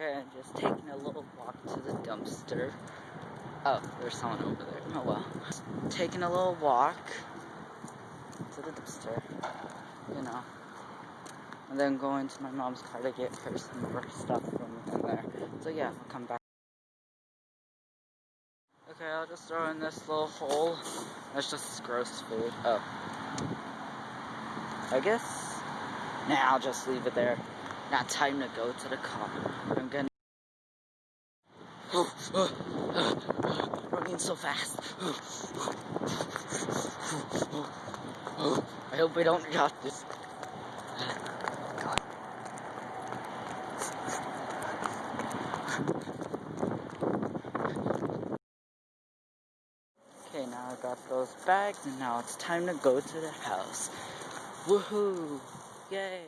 Okay, I'm just taking a little walk to the dumpster. Oh, there's someone over there. Oh well. Taking a little walk to the dumpster, you know. And then going to my mom's car to get her some more stuff from there. So yeah, I'll come back. Okay, I'll just throw in this little hole. That's just gross food. Oh. I guess. Nah, I'll just leave it there. Now time to go to the car. I'm gonna. Running so fast. I hope we don't drop this. Okay, now I got those bags, and now it's time to go to the house. Woohoo! Yay!